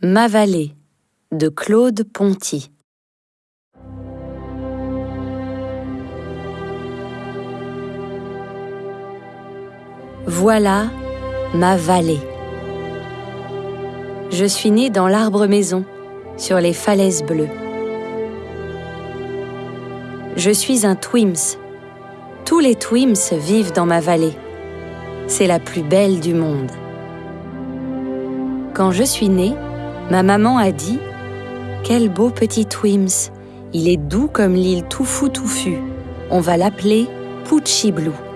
Ma vallée de Claude Ponty Voilà ma vallée. Je suis né dans l'arbre maison, sur les falaises bleues. Je suis un Twims. Tous les Twims vivent dans ma vallée. C'est la plus belle du monde. Quand je suis né, ma maman a dit Quel beau petit Twims Il est doux comme l'île Toufou Touffu. On va l'appeler Pucci Blue.